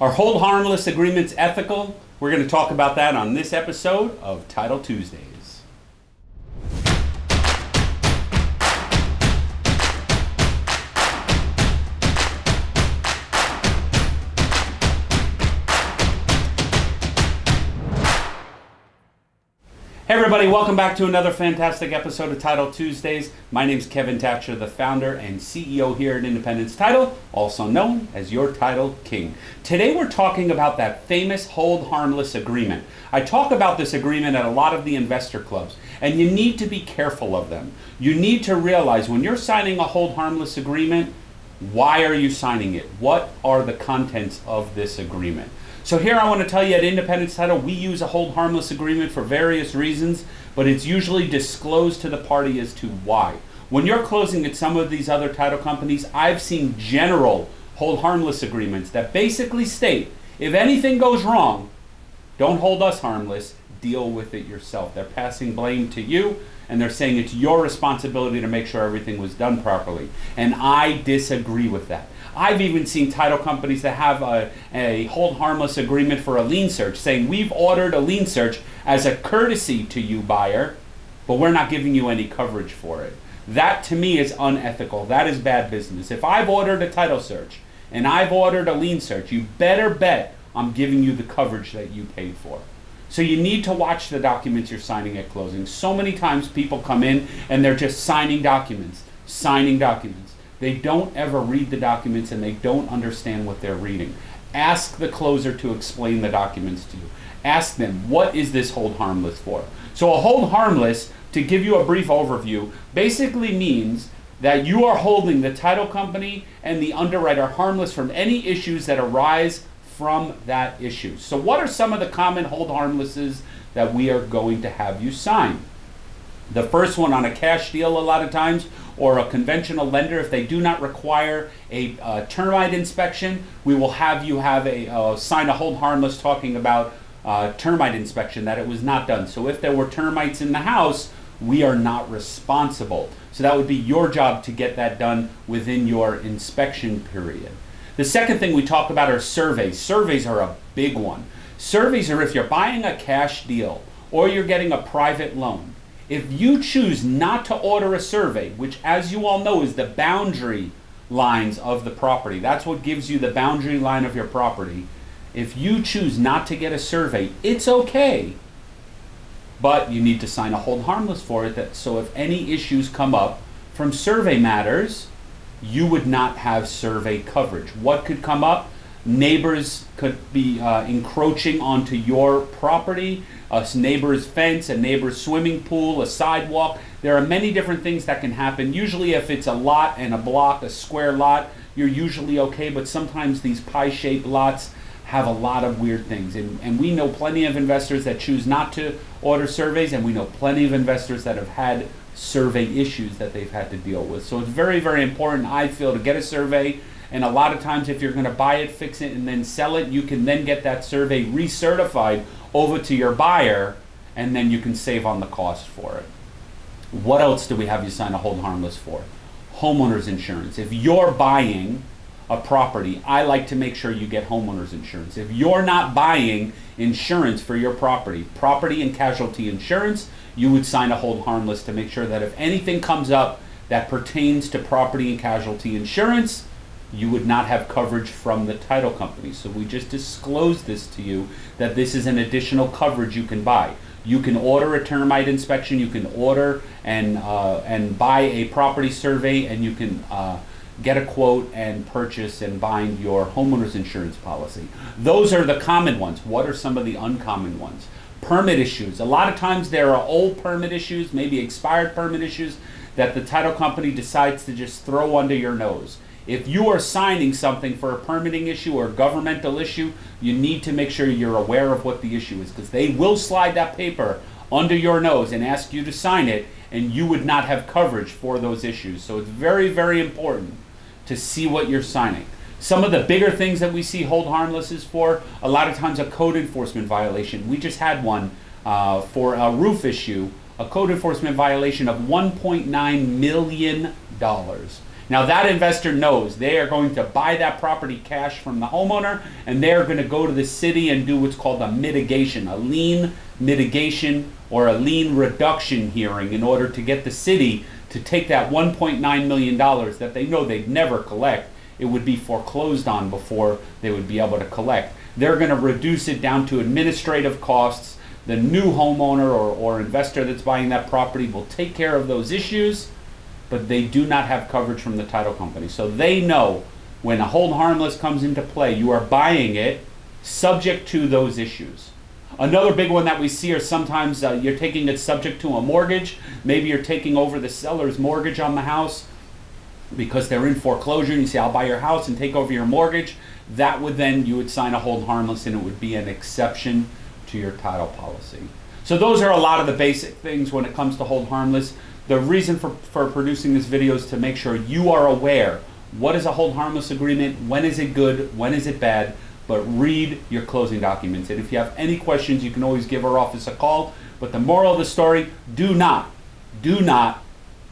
Are hold harmless agreements ethical? We're going to talk about that on this episode of Title Tuesdays. Hey everybody, welcome back to another fantastic episode of Title Tuesdays. My name is Kevin Thatcher, the founder and CEO here at Independence Title, also known as your Title King. Today we're talking about that famous hold harmless agreement. I talk about this agreement at a lot of the investor clubs, and you need to be careful of them. You need to realize when you're signing a hold harmless agreement, why are you signing it? What are the contents of this agreement? So here I want to tell you at Independence Title, we use a hold harmless agreement for various reasons, but it's usually disclosed to the party as to why. When you're closing at some of these other title companies, I've seen general hold harmless agreements that basically state, if anything goes wrong, don't hold us harmless, deal with it yourself. They're passing blame to you and they're saying it's your responsibility to make sure everything was done properly. And I disagree with that. I've even seen title companies that have a, a hold harmless agreement for a lien search saying we've ordered a lien search as a courtesy to you buyer, but we're not giving you any coverage for it. That to me is unethical. That is bad business. If I've ordered a title search and I've ordered a lien search, you better bet I'm giving you the coverage that you paid for. So you need to watch the documents you're signing at closing. So many times people come in and they're just signing documents, signing documents. They don't ever read the documents and they don't understand what they're reading. Ask the closer to explain the documents to you. Ask them, what is this hold harmless for? So a hold harmless, to give you a brief overview, basically means that you are holding the title company and the underwriter harmless from any issues that arise from that issue. So what are some of the common hold harmlesses that we are going to have you sign? The first one on a cash deal a lot of times or a conventional lender, if they do not require a uh, termite inspection, we will have you have a uh, sign a hold harmless talking about uh, termite inspection that it was not done. So if there were termites in the house, we are not responsible. So that would be your job to get that done within your inspection period. The second thing we talk about are surveys. Surveys are a big one. Surveys are if you're buying a cash deal or you're getting a private loan. If you choose not to order a survey, which as you all know is the boundary lines of the property, that's what gives you the boundary line of your property. If you choose not to get a survey, it's okay. But you need to sign a hold harmless for it that so if any issues come up from survey matters, you would not have survey coverage. What could come up? Neighbors could be uh, encroaching onto your property, a neighbor's fence, a neighbor's swimming pool, a sidewalk. There are many different things that can happen. Usually, if it's a lot and a block, a square lot, you're usually okay, but sometimes these pie shaped lots have a lot of weird things. And, and we know plenty of investors that choose not to order surveys, and we know plenty of investors that have had survey issues that they've had to deal with. So it's very, very important, I feel, to get a survey. And a lot of times, if you're going to buy it, fix it, and then sell it, you can then get that survey recertified over to your buyer, and then you can save on the cost for it. What else do we have you sign a hold harmless for? Homeowners insurance. If you're buying a property, I like to make sure you get homeowners insurance. If you're not buying insurance for your property, property and casualty insurance, you would sign a hold harmless to make sure that if anything comes up that pertains to property and casualty insurance, you would not have coverage from the title company. So we just disclosed this to you that this is an additional coverage you can buy. You can order a termite inspection, you can order and, uh, and buy a property survey, and you can uh, get a quote and purchase and bind your homeowner's insurance policy. Those are the common ones. What are some of the uncommon ones? Permit issues. A lot of times there are old permit issues, maybe expired permit issues that the title company decides to just throw under your nose. If you are signing something for a permitting issue or governmental issue, you need to make sure you're aware of what the issue is because they will slide that paper under your nose and ask you to sign it and you would not have coverage for those issues. So it's very, very important to see what you're signing. Some of the bigger things that we see hold harmless is for a lot of times a code enforcement violation. We just had one uh, for a roof issue, a code enforcement violation of $1.9 million. Now that investor knows they are going to buy that property cash from the homeowner and they're going to go to the city and do what's called a mitigation, a lien mitigation or a lien reduction hearing in order to get the city to take that $1.9 million that they know they'd never collect. It would be foreclosed on before they would be able to collect. They're going to reduce it down to administrative costs. The new homeowner or, or investor that's buying that property will take care of those issues but they do not have coverage from the title company. So they know when a hold harmless comes into play, you are buying it subject to those issues. Another big one that we see are sometimes uh, you're taking it subject to a mortgage. Maybe you're taking over the seller's mortgage on the house because they're in foreclosure and you say, I'll buy your house and take over your mortgage. That would then, you would sign a hold harmless and it would be an exception to your title policy. So those are a lot of the basic things when it comes to hold harmless. The reason for, for producing this video is to make sure you are aware what is a hold harmless agreement, when is it good, when is it bad, but read your closing documents. And if you have any questions, you can always give our office a call. But the moral of the story, do not, do not,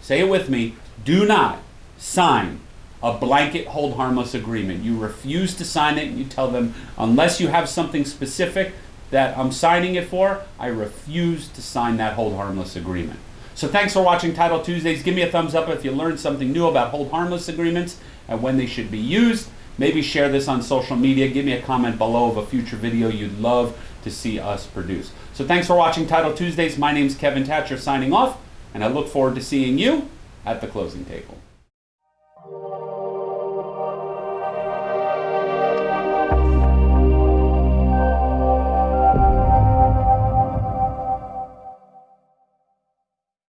say it with me, do not sign a blanket hold harmless agreement. You refuse to sign it and you tell them, unless you have something specific that I'm signing it for, I refuse to sign that hold harmless agreement. So thanks for watching Title Tuesdays. Give me a thumbs up if you learned something new about hold harmless agreements and when they should be used. Maybe share this on social media. Give me a comment below of a future video you'd love to see us produce. So thanks for watching Title Tuesdays. My name is Kevin Thatcher signing off, and I look forward to seeing you at the closing table.